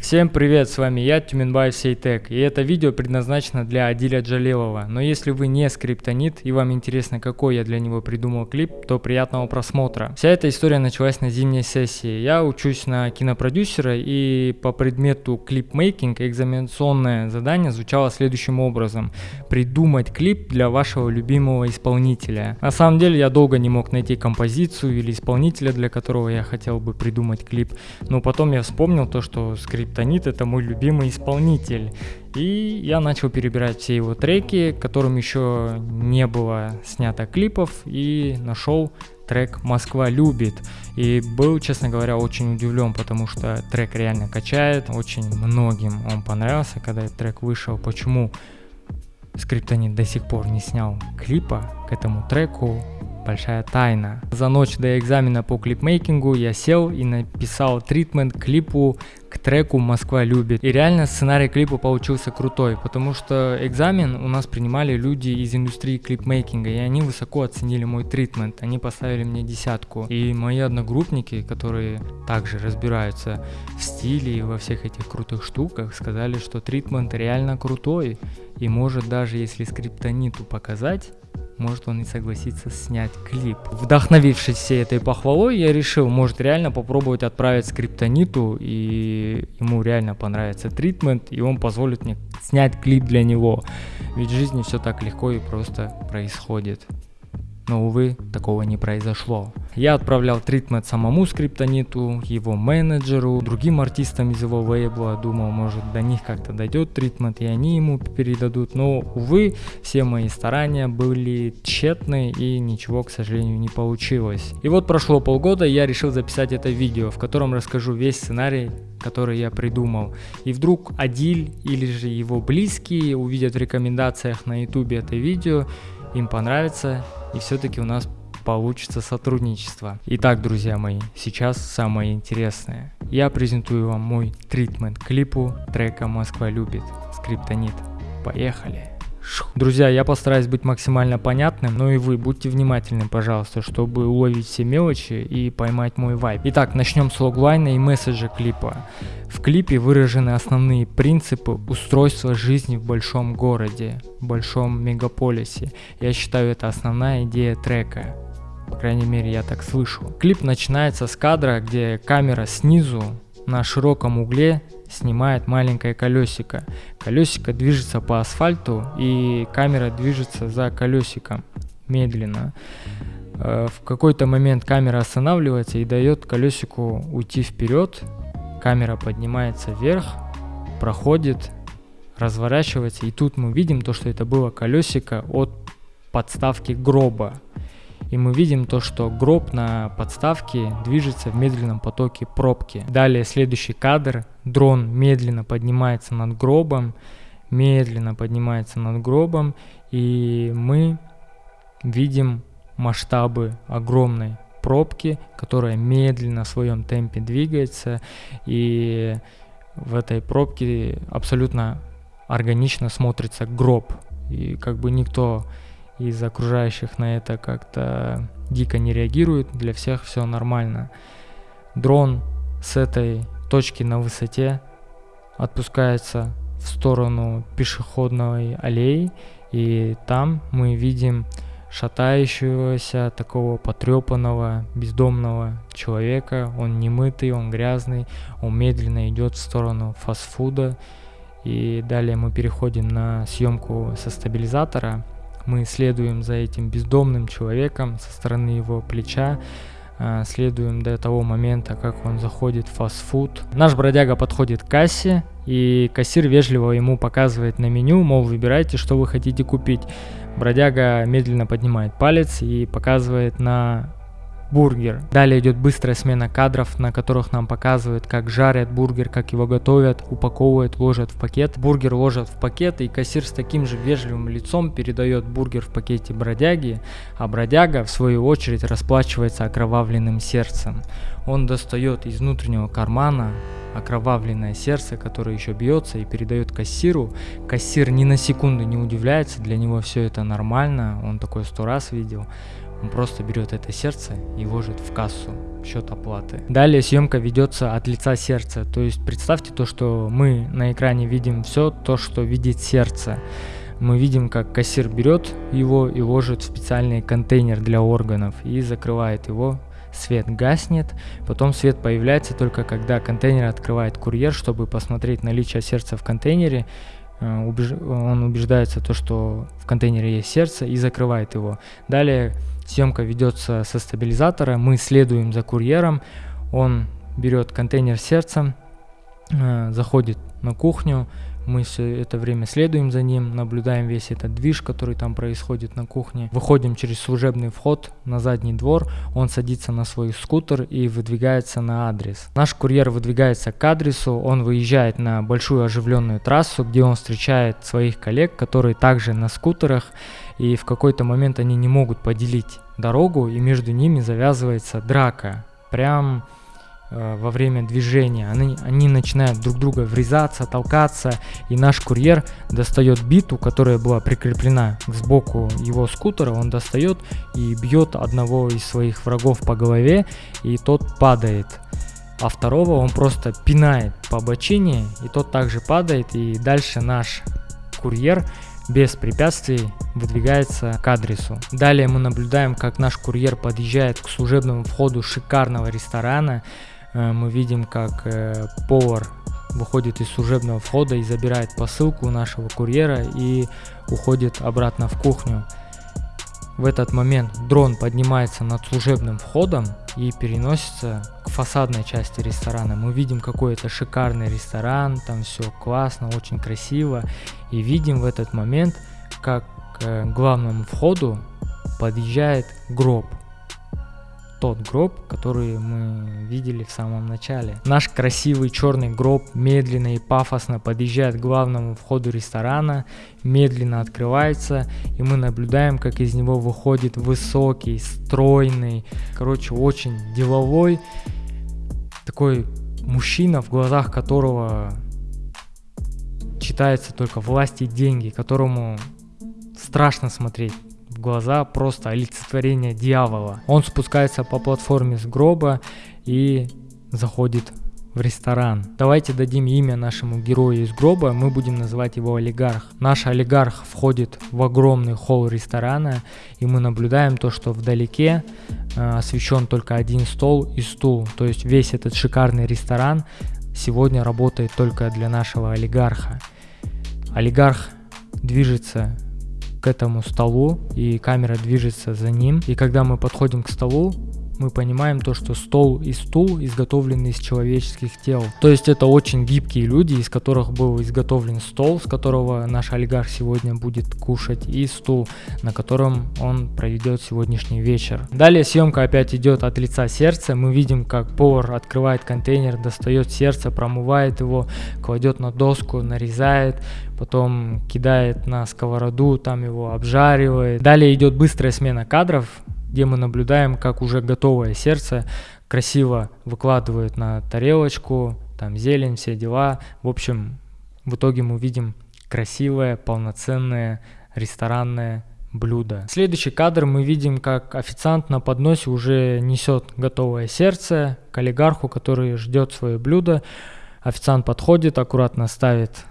Всем привет, с вами я, Тюменбаев Сейтек, и это видео предназначено для Адиля Джалилова. Но если вы не скриптонит и вам интересно, какой я для него придумал клип, то приятного просмотра. Вся эта история началась на зимней сессии. Я учусь на кинопродюсера и по предмету клипмейкинг экзаменационное задание звучало следующим образом. Придумать клип для вашего любимого исполнителя. На самом деле я долго не мог найти композицию или исполнителя, для которого я хотел бы придумать клип. Но потом я вспомнил то, что Скриптонит это мой любимый исполнитель. И я начал перебирать все его треки, которым еще не было снято клипов, и нашел трек «Москва любит». И был, честно говоря, очень удивлен, потому что трек реально качает, очень многим он понравился, когда этот трек вышел. Почему Скриптонит до сих пор не снял клипа к этому треку, большая тайна. За ночь до экзамена по клипмейкингу я сел и написал тритмент клипу к треку «Москва любит». И реально сценарий клипа получился крутой, потому что экзамен у нас принимали люди из индустрии клипмейкинга, и они высоко оценили мой тритмент, они поставили мне десятку. И мои одногруппники, которые также разбираются в стиле и во всех этих крутых штуках, сказали, что тритмент реально крутой, и может даже если скриптониту показать, может он и согласится снять клип. Вдохновившись всей этой похвалой, я решил, может реально попробовать отправить скриптониту, и ему реально понравится тритмент, и он позволит мне снять клип для него. Ведь в жизни все так легко и просто происходит но, увы, такого не произошло. Я отправлял тритмент самому скриптониту, его менеджеру, другим артистам из его лейбла, думал, может до них как-то дойдет тритмент и они ему передадут, но, увы, все мои старания были тщетны и ничего, к сожалению, не получилось. И вот прошло полгода, я решил записать это видео, в котором расскажу весь сценарий который я придумал. И вдруг Адиль или же его близкие увидят в рекомендациях на ютубе это видео им понравится и все-таки у нас получится сотрудничество. Итак, друзья мои, сейчас самое интересное. Я презентую вам мой тритмент клипу трека «Москва любит» Скриптонит. Поехали! Друзья, я постараюсь быть максимально понятным, но и вы будьте внимательны, пожалуйста, чтобы уловить все мелочи и поймать мой вайб. Итак, начнем с логлайна и месседжа клипа. В клипе выражены основные принципы устройства жизни в большом городе, большом мегаполисе. Я считаю, это основная идея трека. По крайней мере, я так слышу. Клип начинается с кадра, где камера снизу на широком угле снимает маленькое колесико. Колесико движется по асфальту и камера движется за колесиком медленно. Э, в какой-то момент камера останавливается и дает колесику уйти вперед. Камера поднимается вверх, проходит, разворачивается. И тут мы видим то, что это было колесико от подставки гроба. И мы видим то, что гроб на подставке движется в медленном потоке пробки. Далее следующий кадр. Дрон медленно поднимается над гробом, медленно поднимается над гробом, и мы видим масштабы огромной пробки, которая медленно в своем темпе двигается, и в этой пробке абсолютно органично смотрится гроб. И как бы никто из окружающих на это как-то дико не реагирует, для всех все нормально. Дрон с этой точки на высоте отпускается в сторону пешеходной аллеи, и там мы видим шатающегося, такого потрепанного, бездомного человека. Он не мытый, он грязный, он медленно идет в сторону фастфуда. И далее мы переходим на съемку со стабилизатора. Мы следуем за этим бездомным человеком со стороны его плеча, а, следуем до того момента, как он заходит в фастфуд. Наш бродяга подходит к кассе, и кассир вежливо ему показывает на меню, мол, выбирайте, что вы хотите купить. Бродяга медленно поднимает палец и показывает на бургер. Далее идет быстрая смена кадров, на которых нам показывают, как жарят бургер, как его готовят, упаковывают, ложат в пакет. Бургер ложат в пакет, и кассир с таким же вежливым лицом передает бургер в пакете бродяги, а бродяга, в свою очередь, расплачивается окровавленным сердцем. Он достает из внутреннего кармана окровавленное сердце, которое еще бьется и передает кассиру. Кассир ни на секунду не удивляется, для него все это нормально, он такой сто раз видел. Он просто берет это сердце и ложит в кассу счет оплаты. Далее съемка ведется от лица сердца, то есть представьте то, что мы на экране видим все то, что видит сердце. Мы видим, как кассир берет его и ложит в специальный контейнер для органов и закрывает его свет гаснет, потом свет появляется только когда контейнер открывает курьер, чтобы посмотреть наличие сердца в контейнере, он убеждается то, что в контейнере есть сердце и закрывает его. Далее Съемка ведется со стабилизатора, мы следуем за курьером, он берет контейнер сердцем, э, заходит на кухню, мы все это время следуем за ним, наблюдаем весь этот движ, который там происходит на кухне. Выходим через служебный вход на задний двор, он садится на свой скутер и выдвигается на адрес. Наш курьер выдвигается к адресу, он выезжает на большую оживленную трассу, где он встречает своих коллег, которые также на скутерах, и в какой-то момент они не могут поделить дорогу, и между ними завязывается драка. Прям во время движения. Они, они начинают друг друга врезаться, толкаться, и наш курьер достает биту, которая была прикреплена к сбоку его скутера, он достает и бьет одного из своих врагов по голове, и тот падает. А второго он просто пинает по бочине, и тот также падает, и дальше наш курьер без препятствий выдвигается к адресу. Далее мы наблюдаем, как наш курьер подъезжает к служебному входу шикарного ресторана. Э, мы видим, как э, повар выходит из служебного входа и забирает посылку нашего курьера и уходит обратно в кухню. В этот момент дрон поднимается над служебным входом и переносится к фасадной части ресторана. Мы видим какой-то шикарный ресторан, там все классно, очень красиво. И видим в этот момент, как к главному входу подъезжает гроб тот гроб, который мы видели в самом начале. Наш красивый черный гроб медленно и пафосно подъезжает к главному входу ресторана, медленно открывается, и мы наблюдаем, как из него выходит высокий, стройный, короче, очень деловой, такой мужчина, в глазах которого читается только власть и деньги, которому страшно смотреть глаза просто олицетворение дьявола. Он спускается по платформе с гроба и заходит в ресторан. Давайте дадим имя нашему герою из гроба, мы будем называть его олигарх. Наш олигарх входит в огромный холл ресторана, и мы наблюдаем то, что вдалеке э, освещен только один стол и стул. То есть весь этот шикарный ресторан сегодня работает только для нашего олигарха. Олигарх движется к этому столу, и камера движется за ним. И когда мы подходим к столу, мы понимаем то, что стол и стул изготовлены из человеческих тел. То есть это очень гибкие люди, из которых был изготовлен стол, с которого наш олигарх сегодня будет кушать, и стул, на котором он проведет сегодняшний вечер. Далее съемка опять идет от лица сердца. Мы видим, как повар открывает контейнер, достает сердце, промывает его, кладет на доску, нарезает, потом кидает на сковороду, там его обжаривает. Далее идет быстрая смена кадров, где мы наблюдаем, как уже готовое сердце красиво выкладывают на тарелочку, там зелень, все дела. В общем, в итоге мы видим красивое, полноценное ресторанное блюдо. Следующий кадр мы видим, как официант на подносе уже несет готовое сердце к олигарху, который ждет свое блюдо. Официант подходит, аккуратно ставит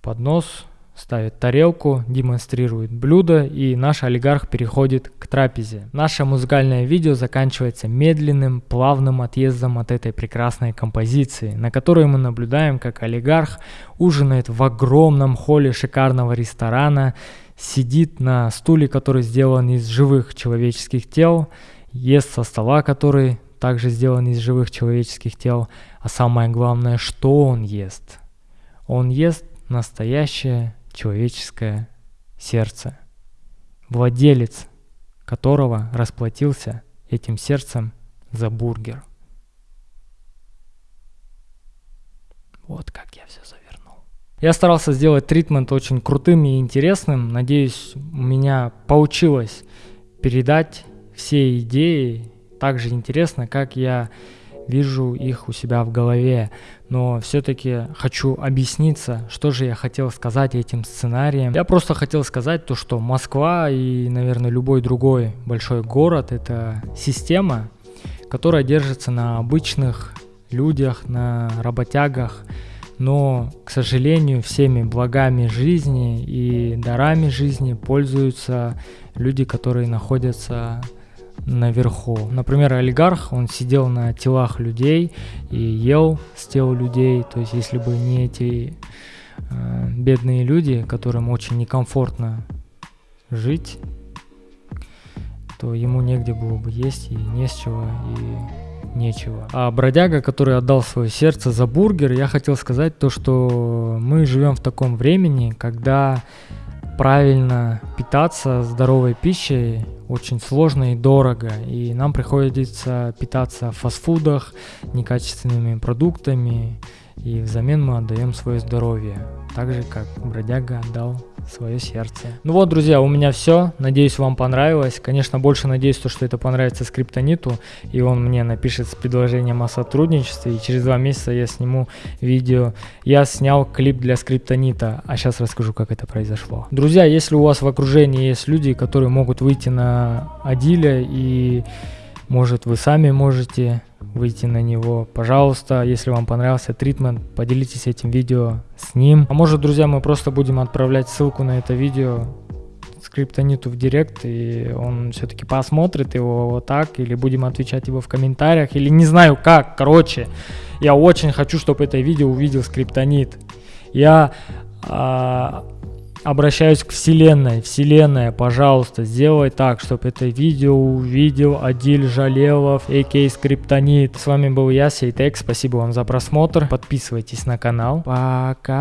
поднос, ставит тарелку, демонстрирует блюдо и наш олигарх переходит к трапезе. Наше музыкальное видео заканчивается медленным, плавным отъездом от этой прекрасной композиции, на которой мы наблюдаем, как олигарх ужинает в огромном холле шикарного ресторана, сидит на стуле, который сделан из живых человеческих тел, ест со стола, который также сделан из живых человеческих тел, а самое главное, что он ест? Он ест настоящее человеческое сердце, владелец которого расплатился этим сердцем за бургер. Вот как я все завернул. Я старался сделать тритмент очень крутым и интересным. Надеюсь, у меня получилось передать все идеи так же интересно, как я вижу их у себя в голове, но все-таки хочу объясниться, что же я хотел сказать этим сценарием. Я просто хотел сказать то, что Москва и, наверное, любой другой большой город – это система, которая держится на обычных людях, на работягах, но, к сожалению, всеми благами жизни и дарами жизни пользуются люди, которые находятся наверху. Например, олигарх, он сидел на телах людей и ел с тел людей. То есть, если бы не эти э, бедные люди, которым очень некомфортно жить, то ему негде было бы есть и не с чего, и нечего. А бродяга, который отдал свое сердце за бургер, я хотел сказать то, что мы живем в таком времени, когда правильно питаться здоровой пищей очень сложно и дорого, и нам приходится питаться в фастфудах, некачественными продуктами, и взамен мы отдаем свое здоровье, так же как бродяга отдал свое сердце. Ну вот, друзья, у меня все. Надеюсь, вам понравилось. Конечно, больше надеюсь, то, что это понравится скриптониту, и он мне напишет с предложением о сотрудничестве, и через два месяца я сниму видео. Я снял клип для скриптонита, а сейчас расскажу, как это произошло. Друзья, если у вас в окружении есть люди, которые могут выйти на Адиля, и может вы сами можете выйти на него. Пожалуйста, если вам понравился тритмент, поделитесь этим видео с ним. А может, друзья, мы просто будем отправлять ссылку на это видео скриптониту в директ, и он все-таки посмотрит его вот так, или будем отвечать его в комментариях, или не знаю как, короче. Я очень хочу, чтобы это видео увидел скриптонит. Я а, обращаюсь к вселенной. Вселенная, пожалуйста, сделай так, чтобы это видео увидел Адиль Жалелов, а.к.а. Скриптонит. С вами был я, Сейтек. Спасибо вам за просмотр. Подписывайтесь на канал. Пока.